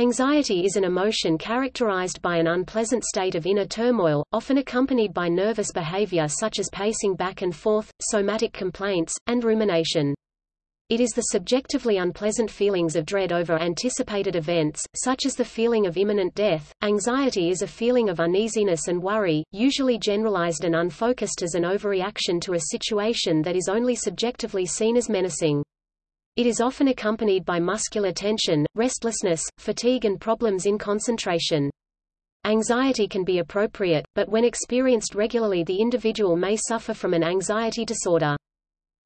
Anxiety is an emotion characterized by an unpleasant state of inner turmoil, often accompanied by nervous behavior such as pacing back and forth, somatic complaints, and rumination. It is the subjectively unpleasant feelings of dread over anticipated events, such as the feeling of imminent death. Anxiety is a feeling of uneasiness and worry, usually generalized and unfocused as an overreaction to a situation that is only subjectively seen as menacing. It is often accompanied by muscular tension, restlessness, fatigue and problems in concentration. Anxiety can be appropriate, but when experienced regularly the individual may suffer from an anxiety disorder.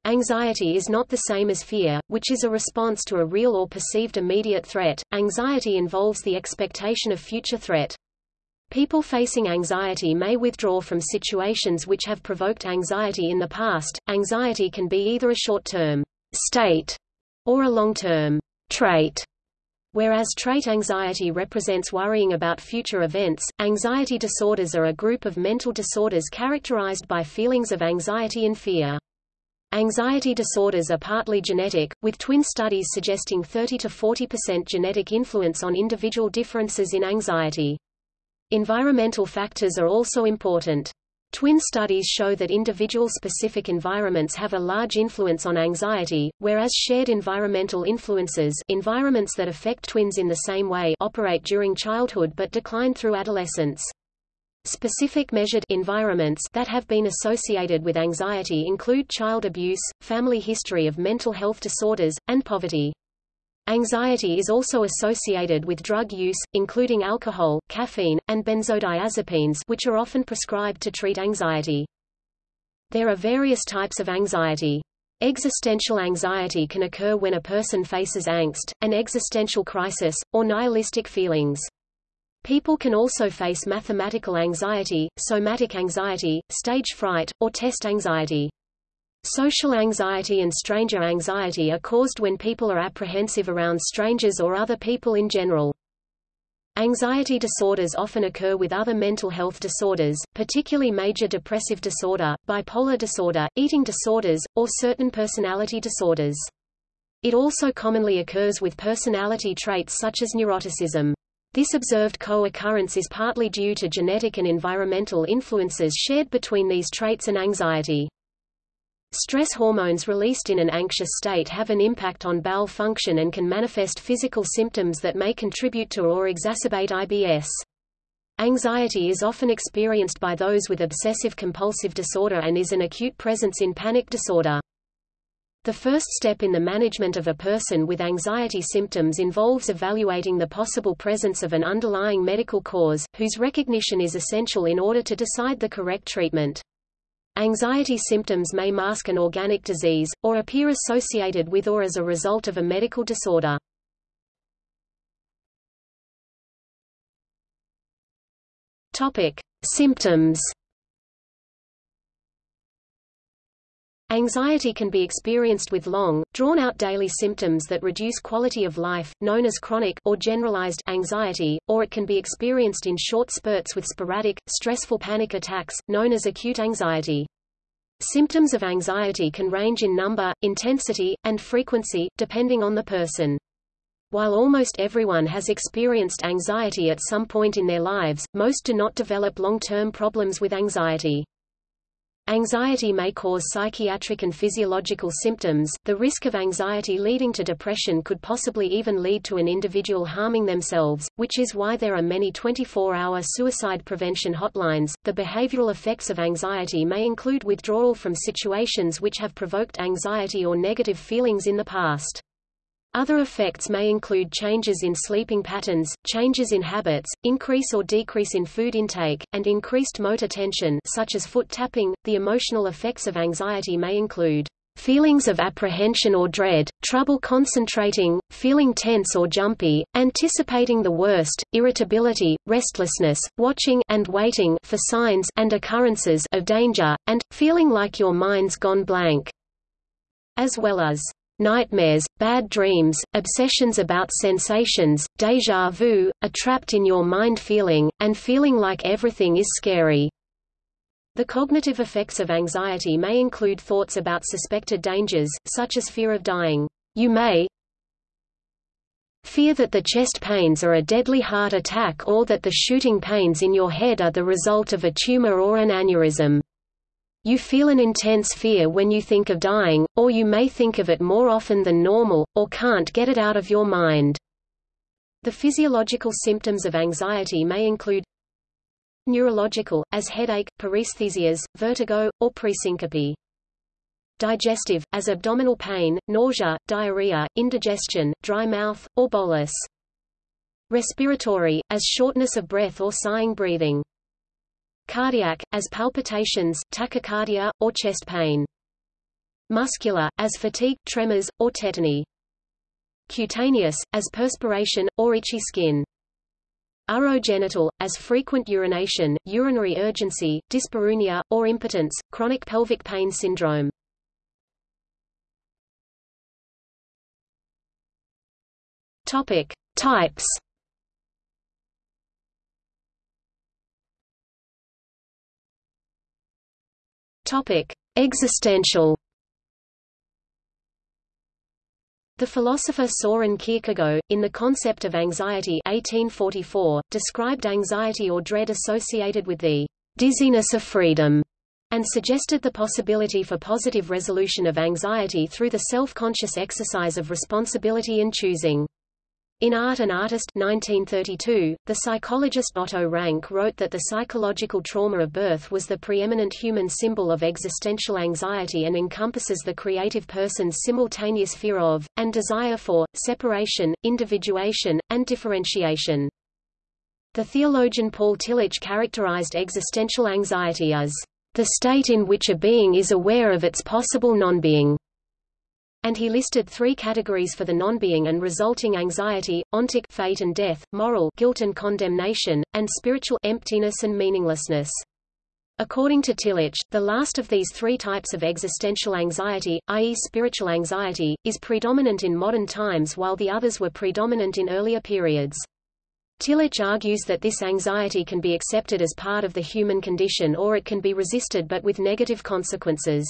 Anxiety is not the same as fear, which is a response to a real or perceived immediate threat. Anxiety involves the expectation of future threat. People facing anxiety may withdraw from situations which have provoked anxiety in the past. Anxiety can be either a short-term state or a long-term trait. Whereas trait anxiety represents worrying about future events, anxiety disorders are a group of mental disorders characterized by feelings of anxiety and fear. Anxiety disorders are partly genetic, with twin studies suggesting 30 to 40% genetic influence on individual differences in anxiety. Environmental factors are also important. Twin studies show that individual-specific environments have a large influence on anxiety, whereas shared environmental influences environments that affect twins in the same way operate during childhood but decline through adolescence. Specific measured environments that have been associated with anxiety include child abuse, family history of mental health disorders, and poverty. Anxiety is also associated with drug use, including alcohol, caffeine, and benzodiazepines which are often prescribed to treat anxiety. There are various types of anxiety. Existential anxiety can occur when a person faces angst, an existential crisis, or nihilistic feelings. People can also face mathematical anxiety, somatic anxiety, stage fright, or test anxiety. Social anxiety and stranger anxiety are caused when people are apprehensive around strangers or other people in general. Anxiety disorders often occur with other mental health disorders, particularly major depressive disorder, bipolar disorder, eating disorders, or certain personality disorders. It also commonly occurs with personality traits such as neuroticism. This observed co-occurrence is partly due to genetic and environmental influences shared between these traits and anxiety. Stress hormones released in an anxious state have an impact on bowel function and can manifest physical symptoms that may contribute to or exacerbate IBS. Anxiety is often experienced by those with obsessive-compulsive disorder and is an acute presence in panic disorder. The first step in the management of a person with anxiety symptoms involves evaluating the possible presence of an underlying medical cause, whose recognition is essential in order to decide the correct treatment. Anxiety symptoms may mask an organic disease, or appear associated with or as a result of a medical disorder. Topic. Symptoms Anxiety can be experienced with long, drawn-out daily symptoms that reduce quality of life, known as chronic or generalized anxiety, or it can be experienced in short spurts with sporadic, stressful panic attacks, known as acute anxiety. Symptoms of anxiety can range in number, intensity, and frequency, depending on the person. While almost everyone has experienced anxiety at some point in their lives, most do not develop long-term problems with anxiety. Anxiety may cause psychiatric and physiological symptoms. The risk of anxiety leading to depression could possibly even lead to an individual harming themselves, which is why there are many 24-hour suicide prevention hotlines. The behavioral effects of anxiety may include withdrawal from situations which have provoked anxiety or negative feelings in the past. Other effects may include changes in sleeping patterns, changes in habits, increase or decrease in food intake, and increased motor tension such as foot tapping. The emotional effects of anxiety may include feelings of apprehension or dread, trouble concentrating, feeling tense or jumpy, anticipating the worst, irritability, restlessness, watching and waiting for signs and occurrences of danger, and feeling like your mind's gone blank, as well as nightmares, bad dreams, obsessions about sensations, déjà vu, a trapped-in-your-mind feeling, and feeling like everything is scary. The cognitive effects of anxiety may include thoughts about suspected dangers, such as fear of dying. You may Fear that the chest pains are a deadly heart attack or that the shooting pains in your head are the result of a tumor or an aneurysm. You feel an intense fear when you think of dying, or you may think of it more often than normal, or can't get it out of your mind. The physiological symptoms of anxiety may include neurological, as headache, paresthesias, vertigo, or presyncope. Digestive, as abdominal pain, nausea, diarrhea, indigestion, dry mouth, or bolus. Respiratory, as shortness of breath or sighing breathing. Cardiac, as palpitations, tachycardia, or chest pain. Muscular, as fatigue, tremors, or tetany. Cutaneous, as perspiration, or itchy skin. Urogenital, as frequent urination, urinary urgency, dyspareunia, or impotence, chronic pelvic pain syndrome. Topic. Types Topic: Existential. The philosopher Soren Kierkegaard, in The Concept of Anxiety 1844, described anxiety or dread associated with the dizziness of freedom, and suggested the possibility for positive resolution of anxiety through the self-conscious exercise of responsibility and choosing. In Art and Artist 1932, the psychologist Otto Rank wrote that the psychological trauma of birth was the preeminent human symbol of existential anxiety and encompasses the creative person's simultaneous fear of, and desire for, separation, individuation, and differentiation. The theologian Paul Tillich characterized existential anxiety as the state in which a being is aware of its possible non-being and he listed three categories for the non-being and resulting anxiety, ontic fate and death, moral guilt and condemnation, and spiritual emptiness and meaninglessness. According to Tillich, the last of these three types of existential anxiety, i.e. spiritual anxiety, is predominant in modern times while the others were predominant in earlier periods. Tillich argues that this anxiety can be accepted as part of the human condition or it can be resisted but with negative consequences.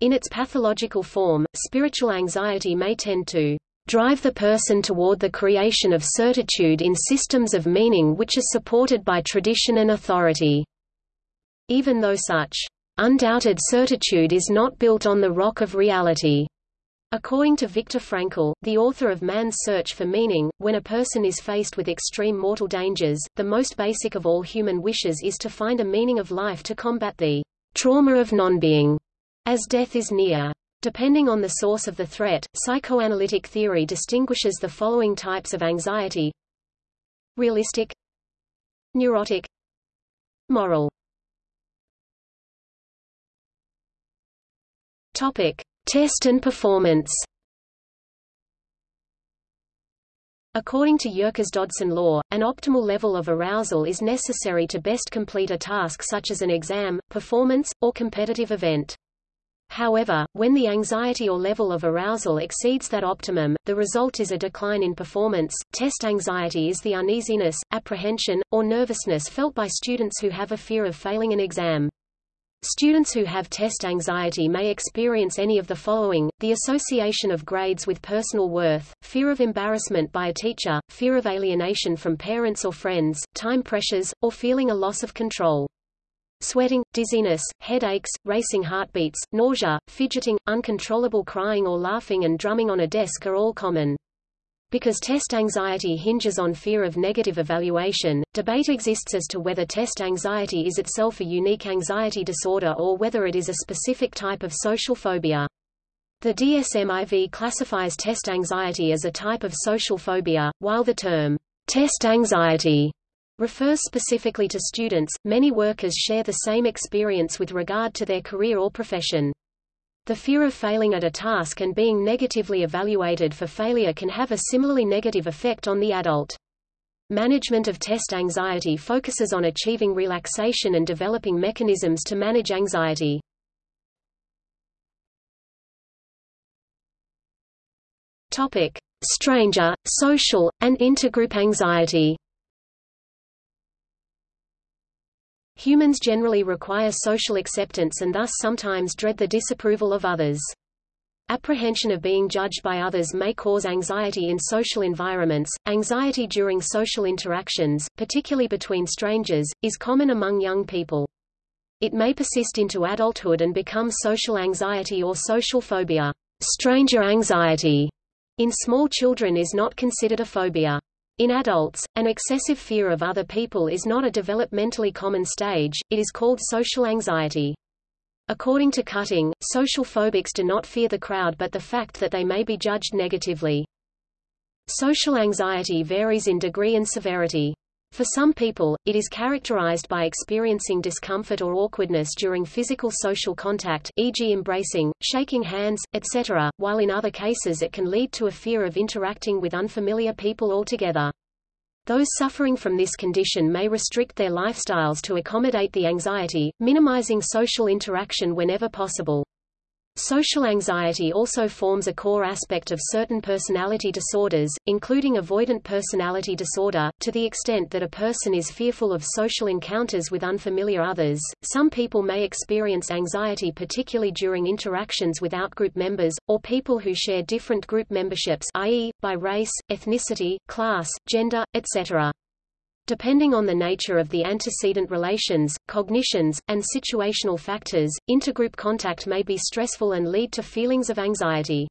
In its pathological form, spiritual anxiety may tend to drive the person toward the creation of certitude in systems of meaning which are supported by tradition and authority. Even though such undoubted certitude is not built on the rock of reality. According to Viktor Frankl, the author of Man's Search for Meaning, when a person is faced with extreme mortal dangers, the most basic of all human wishes is to find a meaning of life to combat the trauma of non-being as death is near. Depending on the source of the threat, psychoanalytic theory distinguishes the following types of anxiety. Realistic. Neurotic. Moral. Topic. Test and performance. According to Yerkes Dodson law, an optimal level of arousal is necessary to best complete a task such as an exam, performance, or competitive event. However, when the anxiety or level of arousal exceeds that optimum, the result is a decline in performance. Test anxiety is the uneasiness, apprehension, or nervousness felt by students who have a fear of failing an exam. Students who have test anxiety may experience any of the following, the association of grades with personal worth, fear of embarrassment by a teacher, fear of alienation from parents or friends, time pressures, or feeling a loss of control. Sweating, dizziness, headaches, racing heartbeats, nausea, fidgeting, uncontrollable crying or laughing and drumming on a desk are all common. Because test anxiety hinges on fear of negative evaluation, debate exists as to whether test anxiety is itself a unique anxiety disorder or whether it is a specific type of social phobia. The DSM-IV classifies test anxiety as a type of social phobia, while the term test anxiety refers specifically to students. Many workers share the same experience with regard to their career or profession. The fear of failing at a task and being negatively evaluated for failure can have a similarly negative effect on the adult. Management of test anxiety focuses on achieving relaxation and developing mechanisms to manage anxiety. Topic: Stranger, social, and intergroup anxiety. Humans generally require social acceptance and thus sometimes dread the disapproval of others. Apprehension of being judged by others may cause anxiety in social environments. Anxiety during social interactions, particularly between strangers, is common among young people. It may persist into adulthood and become social anxiety or social phobia. Stranger anxiety in small children is not considered a phobia. In adults, an excessive fear of other people is not a developmentally common stage, it is called social anxiety. According to Cutting, social phobics do not fear the crowd but the fact that they may be judged negatively. Social anxiety varies in degree and severity. For some people, it is characterized by experiencing discomfort or awkwardness during physical social contact e.g. embracing, shaking hands, etc., while in other cases it can lead to a fear of interacting with unfamiliar people altogether. Those suffering from this condition may restrict their lifestyles to accommodate the anxiety, minimizing social interaction whenever possible. Social anxiety also forms a core aspect of certain personality disorders, including avoidant personality disorder, to the extent that a person is fearful of social encounters with unfamiliar others. Some people may experience anxiety particularly during interactions with outgroup members, or people who share different group memberships i.e., by race, ethnicity, class, gender, etc. Depending on the nature of the antecedent relations, cognitions, and situational factors, intergroup contact may be stressful and lead to feelings of anxiety.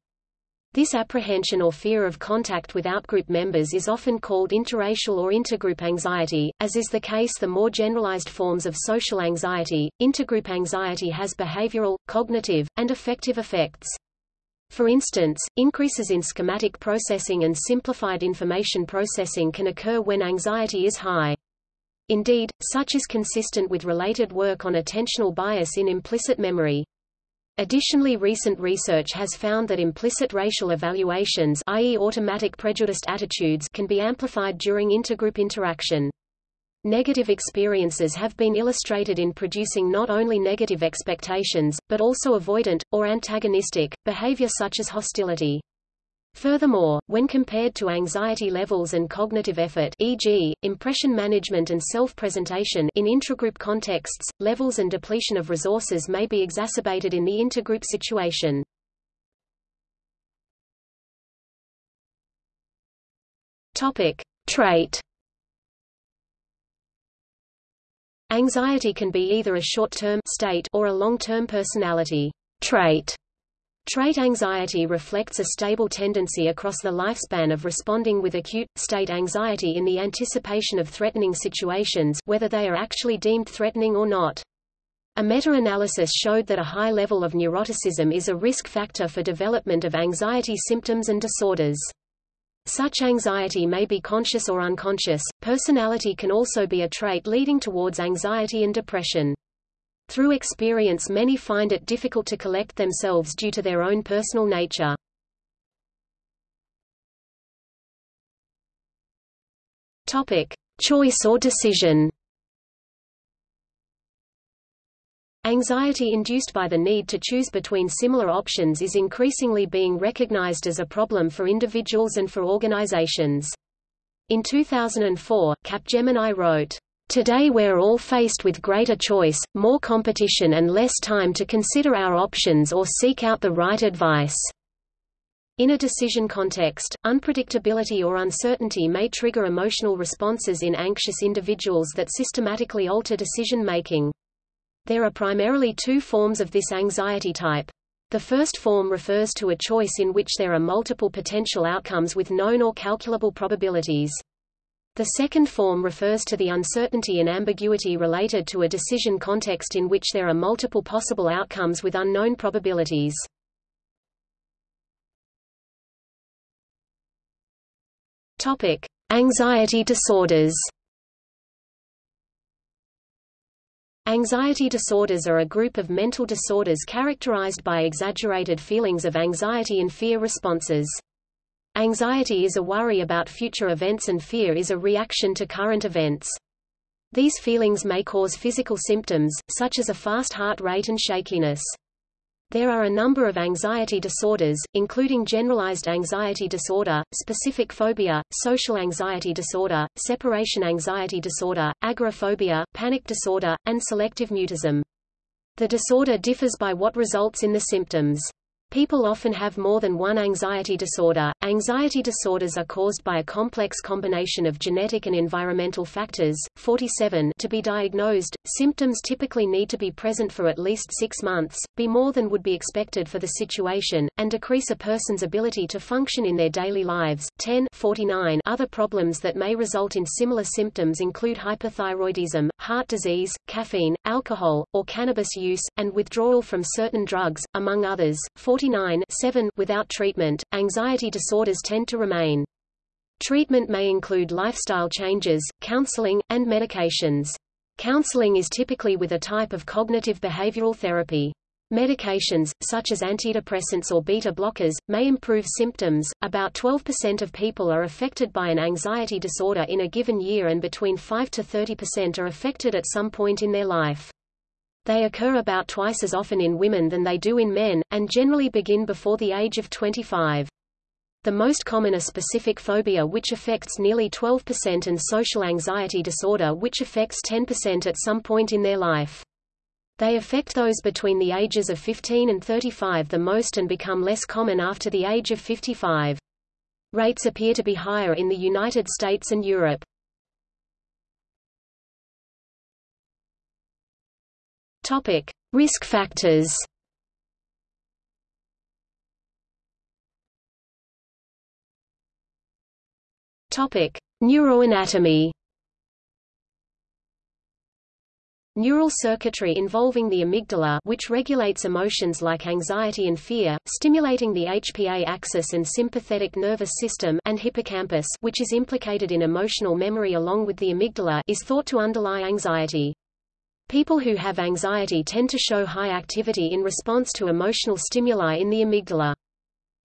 This apprehension or fear of contact with outgroup members is often called interracial or intergroup anxiety, as is the case the more generalized forms of social anxiety. Intergroup anxiety has behavioral, cognitive, and affective effects. For instance, increases in schematic processing and simplified information processing can occur when anxiety is high. Indeed, such is consistent with related work on attentional bias in implicit memory. Additionally recent research has found that implicit racial evaluations i.e. automatic prejudiced attitudes can be amplified during intergroup interaction. Negative experiences have been illustrated in producing not only negative expectations, but also avoidant, or antagonistic, behavior such as hostility. Furthermore, when compared to anxiety levels and cognitive effort e.g., impression management and self-presentation in intragroup contexts, levels and depletion of resources may be exacerbated in the intergroup situation. Topic. Trait Anxiety can be either a short-term state or a long-term personality trait. Trait anxiety reflects a stable tendency across the lifespan of responding with acute, state anxiety in the anticipation of threatening situations whether they are actually deemed threatening or not. A meta-analysis showed that a high level of neuroticism is a risk factor for development of anxiety symptoms and disorders. Such anxiety may be conscious or unconscious. Personality can also be a trait leading towards anxiety and depression. Through experience many find it difficult to collect themselves due to their own personal nature. Topic: Choice or decision. Anxiety induced by the need to choose between similar options is increasingly being recognized as a problem for individuals and for organizations. In 2004, Capgemini wrote, Today we're all faced with greater choice, more competition and less time to consider our options or seek out the right advice. In a decision context, unpredictability or uncertainty may trigger emotional responses in anxious individuals that systematically alter decision-making. There are primarily two forms of this anxiety type. The first form refers to a choice in which there are multiple potential outcomes with known or calculable probabilities. The second form refers to the uncertainty and ambiguity related to a decision context in which there are multiple possible outcomes with unknown probabilities. Topic: Anxiety disorders. Anxiety disorders are a group of mental disorders characterized by exaggerated feelings of anxiety and fear responses. Anxiety is a worry about future events and fear is a reaction to current events. These feelings may cause physical symptoms, such as a fast heart rate and shakiness. There are a number of anxiety disorders, including generalized anxiety disorder, specific phobia, social anxiety disorder, separation anxiety disorder, agoraphobia, panic disorder, and selective mutism. The disorder differs by what results in the symptoms. People often have more than one anxiety disorder. Anxiety disorders are caused by a complex combination of genetic and environmental factors. 47 to be diagnosed, symptoms typically need to be present for at least six months, be more than would be expected for the situation, and decrease a person's ability to function in their daily lives. 10 49 Other problems that may result in similar symptoms include hypothyroidism, heart disease, caffeine, alcohol, or cannabis use, and withdrawal from certain drugs, among others. 40 7 Without treatment, anxiety disorders tend to remain. Treatment may include lifestyle changes, counseling, and medications. Counseling is typically with a type of cognitive behavioral therapy. Medications, such as antidepressants or beta blockers, may improve symptoms. About 12% of people are affected by an anxiety disorder in a given year and between 5 to 30% are affected at some point in their life. They occur about twice as often in women than they do in men, and generally begin before the age of 25. The most common are specific phobia which affects nearly 12% and social anxiety disorder which affects 10% at some point in their life. They affect those between the ages of 15 and 35 the most and become less common after the age of 55. Rates appear to be higher in the United States and Europe. Topic: Risk factors. Topic: Neuroanatomy. Neural circuitry involving the amygdala which regulates emotions like anxiety and fear, stimulating the HPA axis and sympathetic nervous system and hippocampus which is implicated in emotional memory along with the amygdala is thought to underlie anxiety. People who have anxiety tend to show high activity in response to emotional stimuli in the amygdala.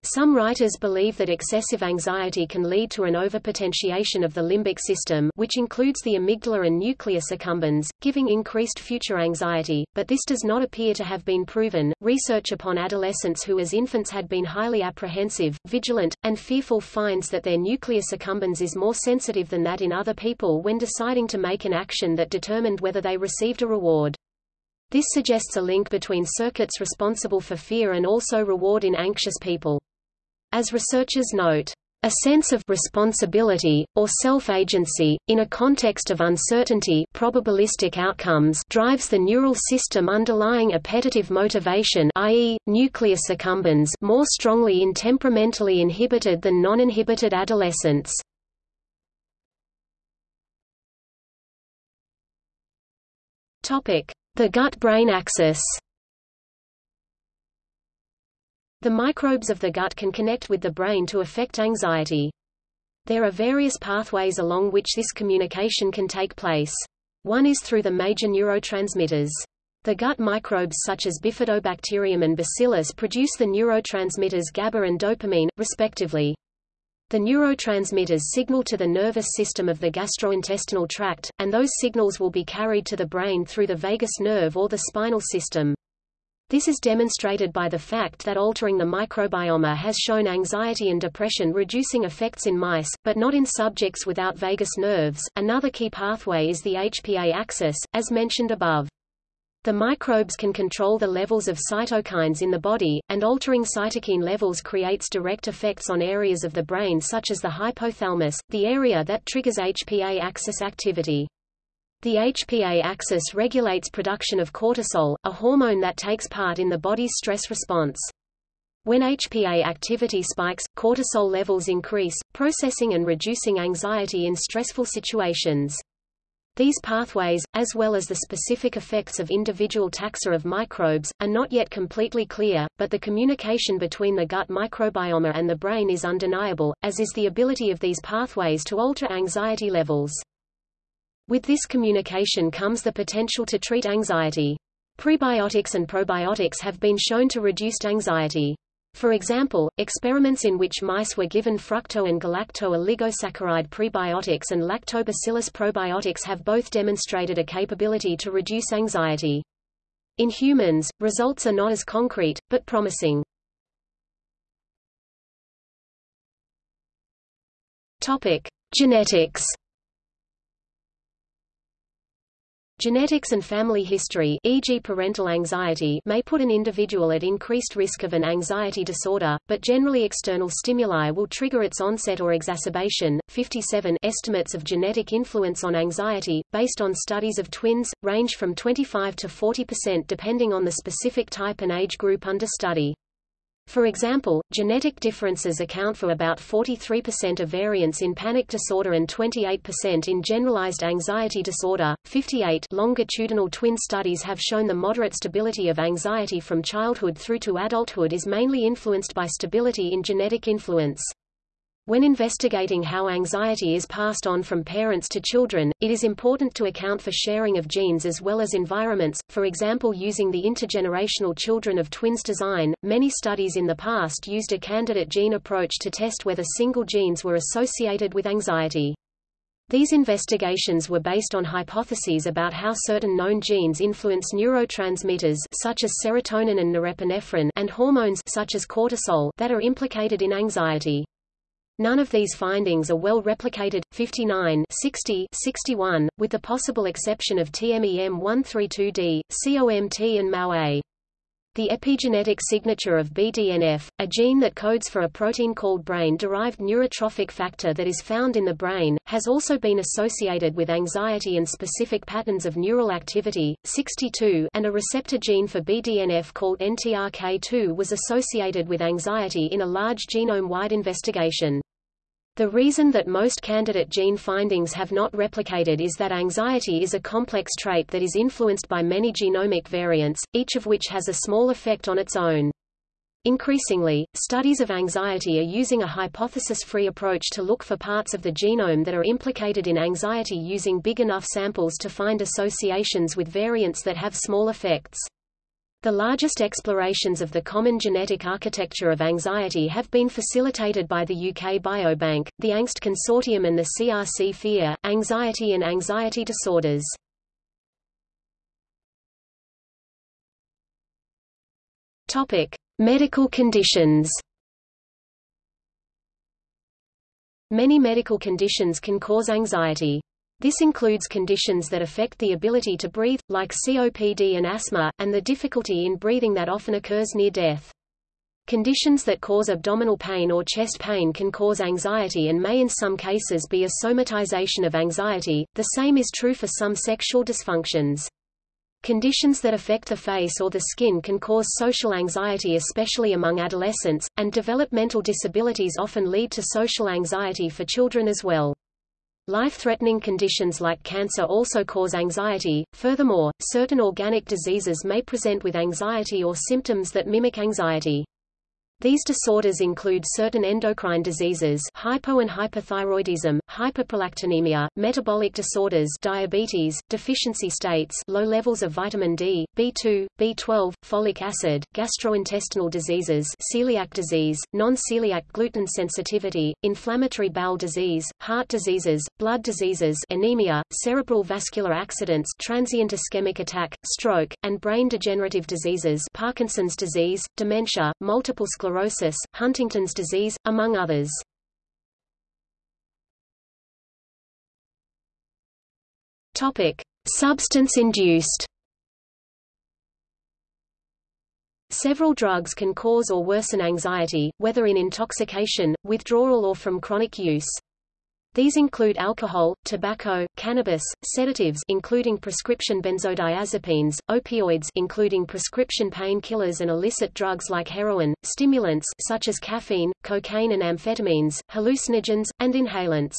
Some writers believe that excessive anxiety can lead to an overpotentiation of the limbic system which includes the amygdala and nucleus accumbens, giving increased future anxiety, but this does not appear to have been proven. Research upon adolescents who as infants had been highly apprehensive, vigilant, and fearful finds that their nucleus accumbens is more sensitive than that in other people when deciding to make an action that determined whether they received a reward. This suggests a link between circuits responsible for fear and also reward in anxious people. As researchers note, a sense of responsibility, or self-agency, in a context of uncertainty probabilistic outcomes drives the neural system underlying appetitive motivation i.e., nucleus accumbens more strongly in temperamentally inhibited than non-inhibited adolescents. The gut-brain axis the microbes of the gut can connect with the brain to affect anxiety. There are various pathways along which this communication can take place. One is through the major neurotransmitters. The gut microbes such as Bifidobacterium and Bacillus produce the neurotransmitters GABA and dopamine, respectively. The neurotransmitters signal to the nervous system of the gastrointestinal tract, and those signals will be carried to the brain through the vagus nerve or the spinal system. This is demonstrated by the fact that altering the microbiome has shown anxiety and depression reducing effects in mice, but not in subjects without vagus nerves. Another key pathway is the HPA axis, as mentioned above. The microbes can control the levels of cytokines in the body, and altering cytokine levels creates direct effects on areas of the brain such as the hypothalamus, the area that triggers HPA axis activity. The HPA axis regulates production of cortisol, a hormone that takes part in the body's stress response. When HPA activity spikes, cortisol levels increase, processing and reducing anxiety in stressful situations. These pathways, as well as the specific effects of individual taxa of microbes, are not yet completely clear, but the communication between the gut microbiome and the brain is undeniable, as is the ability of these pathways to alter anxiety levels. With this communication comes the potential to treat anxiety. Prebiotics and probiotics have been shown to reduce anxiety. For example, experiments in which mice were given fructo and galacto oligosaccharide prebiotics and lactobacillus probiotics have both demonstrated a capability to reduce anxiety. In humans, results are not as concrete, but promising. Topic: Genetics Genetics and family history e.g. parental anxiety may put an individual at increased risk of an anxiety disorder, but generally external stimuli will trigger its onset or exacerbation. 57 Estimates of genetic influence on anxiety, based on studies of twins, range from 25 to 40% depending on the specific type and age group under study. For example, genetic differences account for about 43% of variance in panic disorder and 28% in generalized anxiety disorder. 58 Longitudinal twin studies have shown the moderate stability of anxiety from childhood through to adulthood is mainly influenced by stability in genetic influence. When investigating how anxiety is passed on from parents to children, it is important to account for sharing of genes as well as environments, for example using the intergenerational children of twins design. Many studies in the past used a candidate gene approach to test whether single genes were associated with anxiety. These investigations were based on hypotheses about how certain known genes influence neurotransmitters such as serotonin and norepinephrine and hormones such as cortisol that are implicated in anxiety. None of these findings are well replicated. 59 60 61, with the possible exception of TMEM132D, COMT and MAO-A. The epigenetic signature of BDNF, a gene that codes for a protein called brain-derived neurotrophic factor that is found in the brain, has also been associated with anxiety and specific patterns of neural activity. 62 and a receptor gene for BDNF called NTRK2 was associated with anxiety in a large genome-wide investigation. The reason that most candidate gene findings have not replicated is that anxiety is a complex trait that is influenced by many genomic variants, each of which has a small effect on its own. Increasingly, studies of anxiety are using a hypothesis-free approach to look for parts of the genome that are implicated in anxiety using big enough samples to find associations with variants that have small effects. The largest explorations of the common genetic architecture of anxiety have been facilitated by the UK Biobank, the Angst Consortium and the CRC FEAR, Anxiety and Anxiety Disorders. Medical conditions. Many medical conditions can cause anxiety. This includes conditions that affect the ability to breathe, like COPD and asthma, and the difficulty in breathing that often occurs near death. Conditions that cause abdominal pain or chest pain can cause anxiety and may in some cases be a somatization of anxiety. The same is true for some sexual dysfunctions. Conditions that affect the face or the skin can cause social anxiety especially among adolescents, and developmental disabilities often lead to social anxiety for children as well. Life-threatening conditions like cancer also cause anxiety. Furthermore, certain organic diseases may present with anxiety or symptoms that mimic anxiety. These disorders include certain endocrine diseases hypo and hyperthyroidism, hyperprolactinemia, metabolic disorders diabetes, deficiency states low levels of vitamin D, B2, B12, folic acid, gastrointestinal diseases celiac disease, non-celiac gluten sensitivity, inflammatory bowel disease, heart diseases, blood diseases anemia, cerebral vascular accidents transient ischemic attack, stroke, and brain degenerative diseases Parkinson's disease, dementia, multiple sclerosis sclerosis, Huntington's disease, among others. Topic: Substance-induced. Several drugs can cause or worsen anxiety, whether in intoxication, withdrawal or from chronic use. These include alcohol, tobacco, cannabis, sedatives including prescription benzodiazepines, opioids including prescription painkillers and illicit drugs like heroin, stimulants such as caffeine, cocaine and amphetamines, hallucinogens, and inhalants.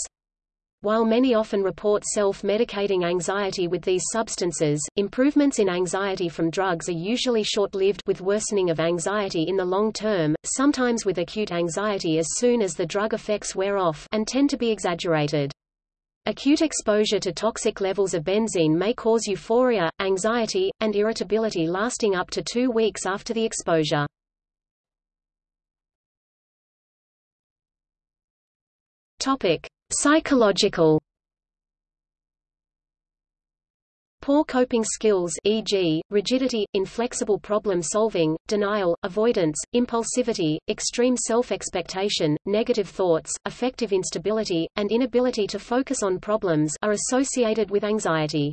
While many often report self-medicating anxiety with these substances, improvements in anxiety from drugs are usually short-lived with worsening of anxiety in the long term, sometimes with acute anxiety as soon as the drug effects wear off and tend to be exaggerated. Acute exposure to toxic levels of benzene may cause euphoria, anxiety, and irritability lasting up to two weeks after the exposure. Topic. Psychological Poor coping skills e.g., rigidity, inflexible problem-solving, denial, avoidance, impulsivity, extreme self-expectation, negative thoughts, affective instability, and inability to focus on problems are associated with anxiety.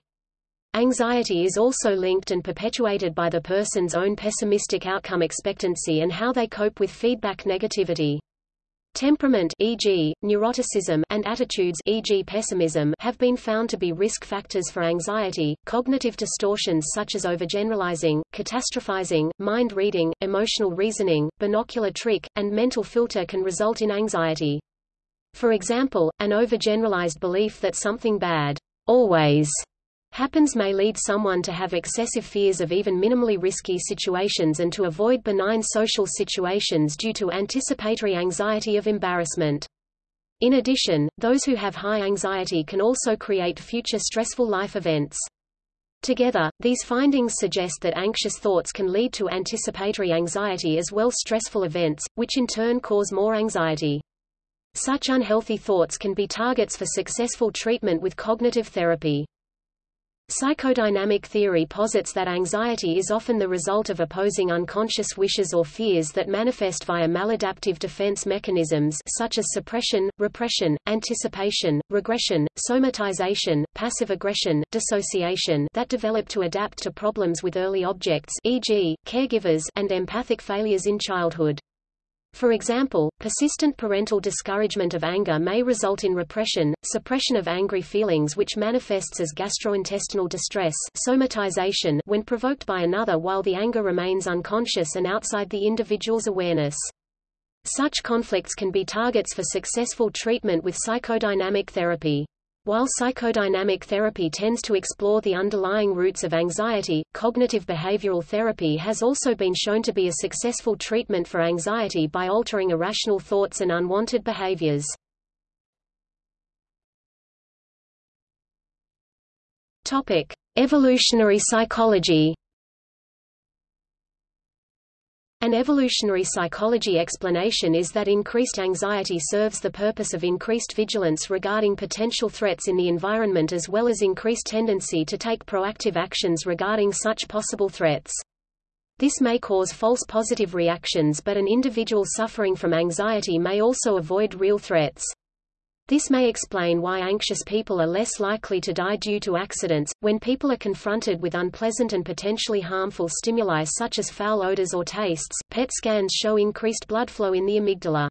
Anxiety is also linked and perpetuated by the person's own pessimistic outcome expectancy and how they cope with feedback negativity. Temperament e.g., neuroticism and attitudes e.g. pessimism have been found to be risk factors for anxiety. Cognitive distortions such as overgeneralizing, catastrophizing, mind reading, emotional reasoning, binocular trick, and mental filter can result in anxiety. For example, an overgeneralized belief that something bad always happens may lead someone to have excessive fears of even minimally risky situations and to avoid benign social situations due to anticipatory anxiety of embarrassment. In addition, those who have high anxiety can also create future stressful life events. Together, these findings suggest that anxious thoughts can lead to anticipatory anxiety as well stressful events, which in turn cause more anxiety. Such unhealthy thoughts can be targets for successful treatment with cognitive therapy. Psychodynamic theory posits that anxiety is often the result of opposing unconscious wishes or fears that manifest via maladaptive defense mechanisms such as suppression, repression, anticipation, regression, somatization, passive aggression, dissociation that develop to adapt to problems with early objects e.g., caregivers and empathic failures in childhood. For example, persistent parental discouragement of anger may result in repression, suppression of angry feelings which manifests as gastrointestinal distress somatization when provoked by another while the anger remains unconscious and outside the individual's awareness. Such conflicts can be targets for successful treatment with psychodynamic therapy. While psychodynamic therapy tends to explore the underlying roots of anxiety, cognitive behavioral therapy has also been shown to be a successful treatment for anxiety by altering irrational thoughts and unwanted behaviors. Topic: Evolutionary psychology. An evolutionary psychology explanation is that increased anxiety serves the purpose of increased vigilance regarding potential threats in the environment as well as increased tendency to take proactive actions regarding such possible threats. This may cause false positive reactions but an individual suffering from anxiety may also avoid real threats. This may explain why anxious people are less likely to die due to accidents, when people are confronted with unpleasant and potentially harmful stimuli such as foul odors or tastes. PET scans show increased blood flow in the amygdala.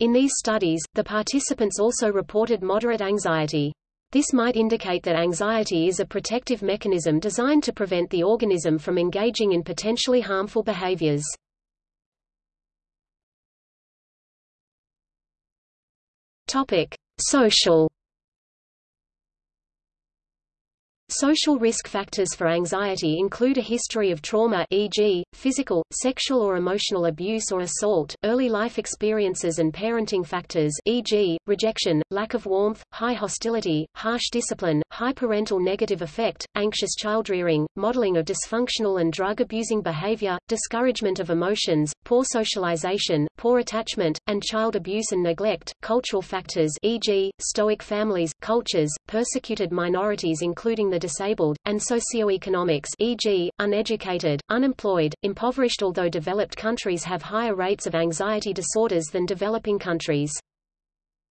In these studies, the participants also reported moderate anxiety. This might indicate that anxiety is a protective mechanism designed to prevent the organism from engaging in potentially harmful behaviors. Topic: Social Social risk factors for anxiety include a history of trauma e.g., physical, sexual or emotional abuse or assault, early life experiences and parenting factors e.g., rejection, lack of warmth, high hostility, harsh discipline, high parental negative effect, anxious childrearing, modeling of dysfunctional and drug-abusing behavior, discouragement of emotions, poor socialization, poor attachment, and child abuse and neglect, cultural factors e.g., stoic families, cultures, persecuted minorities including the disabled, and socioeconomics e.g., uneducated, unemployed, impoverished although developed countries have higher rates of anxiety disorders than developing countries.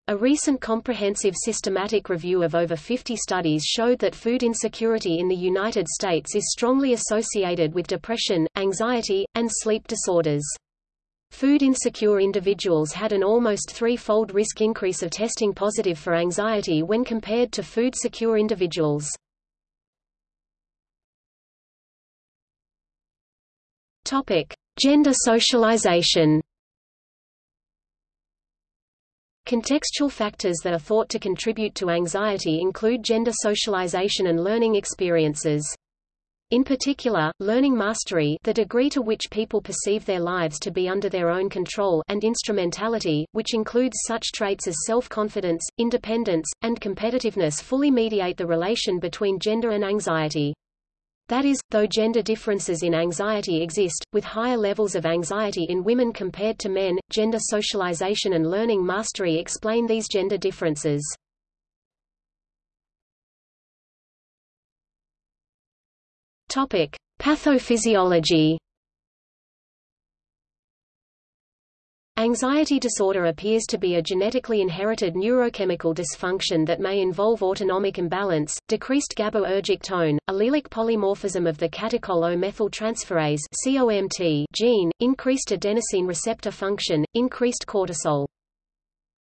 A recent comprehensive systematic review of over 50 studies showed that food insecurity in the United States is strongly associated with depression, anxiety, and sleep disorders. Food insecure individuals had an almost three-fold risk increase of testing positive for anxiety when compared to food secure individuals. Topic: Gender socialization. Contextual factors that are thought to contribute to anxiety include gender socialization and learning experiences. In particular, learning mastery the degree to which people perceive their lives to be under their own control and instrumentality, which includes such traits as self-confidence, independence, and competitiveness fully mediate the relation between gender and anxiety. That is, though gender differences in anxiety exist, with higher levels of anxiety in women compared to men, gender socialization and learning mastery explain these gender differences. Topic: Pathophysiology. Anxiety disorder appears to be a genetically inherited neurochemical dysfunction that may involve autonomic imbalance, decreased GABAergic tone, allelic polymorphism of the catechol O-methyltransferase (COMT) gene, increased adenosine receptor function, increased cortisol.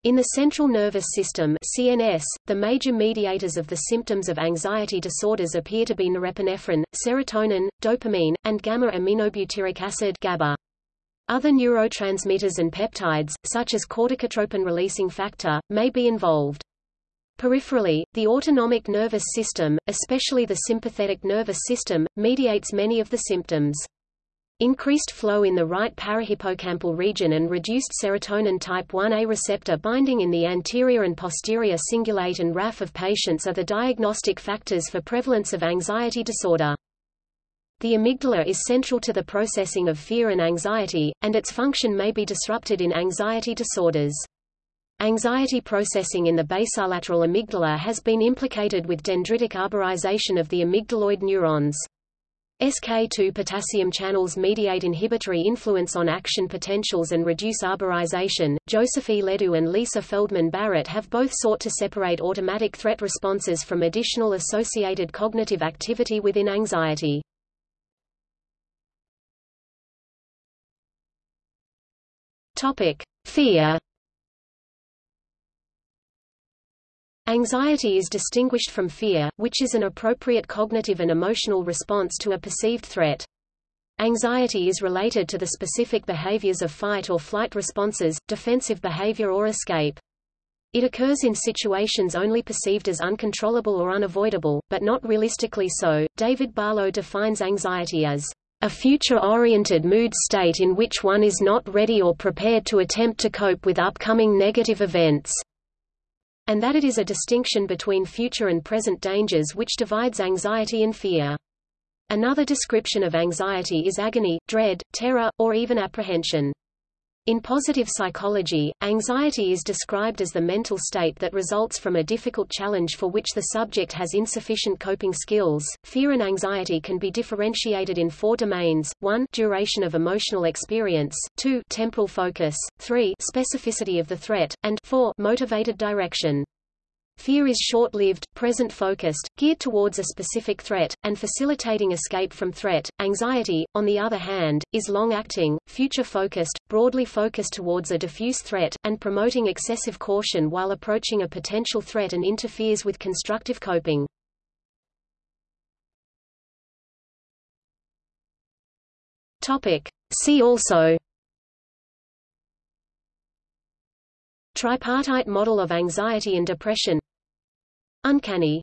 In the central nervous system CNS, the major mediators of the symptoms of anxiety disorders appear to be norepinephrine, serotonin, dopamine, and gamma-aminobutyric acid GABA. Other neurotransmitters and peptides, such as corticotropin-releasing factor, may be involved. Peripherally, the autonomic nervous system, especially the sympathetic nervous system, mediates many of the symptoms. Increased flow in the right parahippocampal region and reduced serotonin type 1A receptor binding in the anterior and posterior cingulate and raphe of patients are the diagnostic factors for prevalence of anxiety disorder. The amygdala is central to the processing of fear and anxiety, and its function may be disrupted in anxiety disorders. Anxiety processing in the basolateral amygdala has been implicated with dendritic arborization of the amygdaloid neurons. SK2 potassium channels mediate inhibitory influence on action potentials and reduce arborization. Joseph E. Ledoux and Lisa Feldman Barrett have both sought to separate automatic threat responses from additional associated cognitive activity within anxiety. Topic: Fear. Anxiety is distinguished from fear, which is an appropriate cognitive and emotional response to a perceived threat. Anxiety is related to the specific behaviors of fight or flight responses, defensive behavior or escape. It occurs in situations only perceived as uncontrollable or unavoidable, but not realistically so. David Barlow defines anxiety as a future-oriented mood state in which one is not ready or prepared to attempt to cope with upcoming negative events, and that it is a distinction between future and present dangers which divides anxiety and fear. Another description of anxiety is agony, dread, terror, or even apprehension. In positive psychology, anxiety is described as the mental state that results from a difficult challenge for which the subject has insufficient coping skills. Fear and anxiety can be differentiated in four domains: 1 duration of emotional experience, 2 temporal focus, 3 specificity of the threat, and 4 motivated direction. Fear is short-lived, present-focused, geared towards a specific threat, and facilitating escape from threat. Anxiety, on the other hand, is long-acting, future-focused, broadly focused towards a diffuse threat, and promoting excessive caution while approaching a potential threat and interferes with constructive coping. Topic. See also Tripartite model of anxiety and depression Uncanny